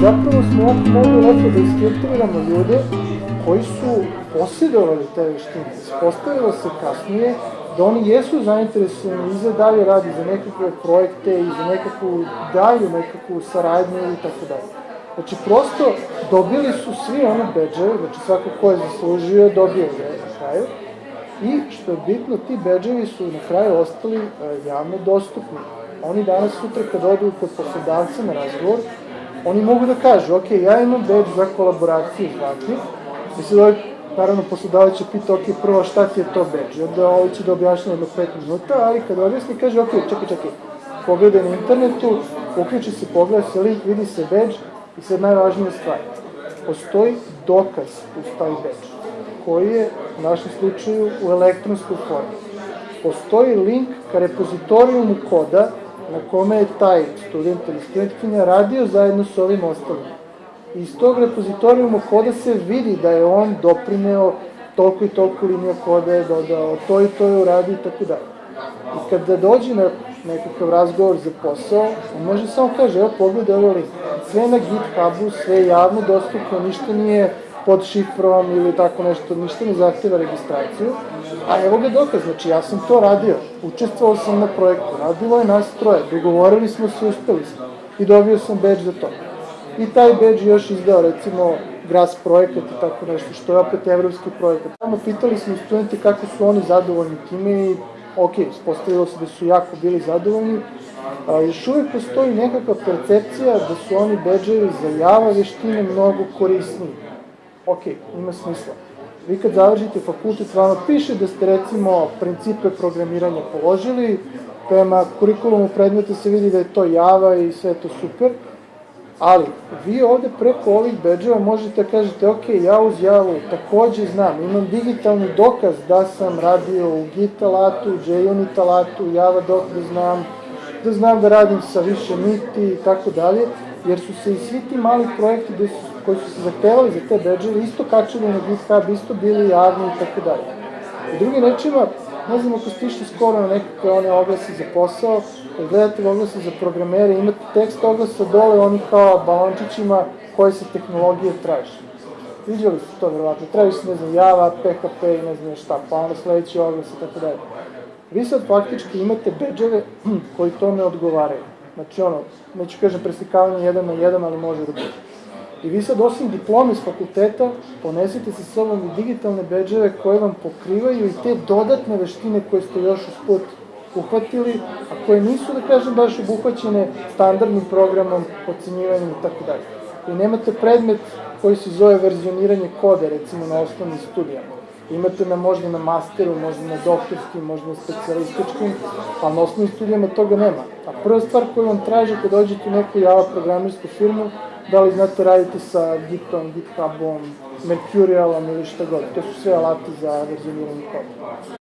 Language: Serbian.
smo jako mogli lepo da isfiltriramo ljude koji su posjedovali te veštine. Ispostavilo se kasnije da oni jesu zainteresovani i za dalje radi, za nekakve projekte i za nekakvu dalju nekakvu saradnju i tako dalje. Znači, prosto dobili su svi one bedževe, znači svako ko je zaslužio dobio ga na kraju. I što je bitno, ti bedževi su na kraju ostali e, javno dostupni. Oni danas sutra kad odu kod poslodavca na razgovor, oni mogu da kažu, ok, ja imam bedž za kolaboraciju zvati, i sad ovaj, naravno, poslodavac će pita, ok, prvo šta ti je to bedž, i onda ovaj će da objašnja jedno pet minuta, ali kad objasni, kaže, ok, čekaj, čekaj, pogledaj na internetu, uključi se, pogleda se link, vidi se bedž, i sad najvažnija stvar, postoji dokaz uz taj bedž, koji je u našem slučaju u elektronskoj formi. Postoji link ka repozitorijumu koda na kome je taj student ili studentkinja radio zajedno sa ovim ostalima. Iz tog repozitorijuma koda se vidi da je on doprineo toliko i toliko linija koda je dodao, to i to je uradio i tako dalje. I kada dođe na nekakav razgovor za posao, on može samo kaže, evo pogledaj ovaj link. Sve na GitHubu, sve javno dostupno, ništa nije pod šifrom ili tako nešto, ništa ne zahteva registraciju. A evo ga dokaz, znači ja sam to radio, učestvovao sam na projektu, radilo je nas troje, dogovorili smo se, uspeli smo i dobio sam badge za to. I taj badge još izdao recimo GRAS projekat i tako nešto, što je opet evropski projekat. Tamo pitali smo studenti kako su oni zadovoljni time i ok, spostavilo se da su jako bili zadovoljni, a, još uvijek postoji nekakva percepcija da su oni badge za java veštine mnogo korisniji ok, ima smisla. Vi kad završite fakultet, vama piše da ste recimo principe programiranja položili, prema kurikulumu predmeta se vidi da je to Java i sve to super, ali vi ovde preko ovih bedževa možete da kažete, ok, ja uz Javu takođe znam, imam digitalni dokaz da sam radio u Git alatu, JUnit alatu, Java dok da znam, da znam da radim sa više niti i tako dalje, jer su se i svi ti mali projekti gde su koji su se zahtevali za te bedževe isto kačili na GitHub, isto bili javni i tako dalje. U drugim rečima, ne znam ako ste išli skoro na nekakve one oglase za posao, kad gledate oglase za programere, imate tekst oglasa dole, oni kao balončićima koje se tehnologije traži. Viđali ste to verovatno, traži se, ne znam, Java, PHP i ne znam šta, pa onda sledeći oglas i tako dalje. Vi sad faktički imate bedževe koji to ne odgovaraju. Znači ono, neću kažem preslikavanje jedan na jedan, ali može da bude. I vi sad osim diplome iz fakulteta ponesite sa sobom i digitalne bedževe koje vam pokrivaju i te dodatne veštine koje ste još usput uhvatili, a koje nisu, da kažem, baš obuhvaćene standardnim programom, ocenjivanjem i tako dalje. I nemate predmet koji se zove verzioniranje kode, recimo na osnovnim studijama. Imate na možda na masteru, možda na doktorskim, možda na specialističkim, ali na osnovnim studijama toga nema. A prva stvar koju vam traže kad dođete u neku java programirsku firmu, da li znate raditi sa Gitom, GitHubom, Mercurialom ili šta god. To su sve alati za verzioniranje koda.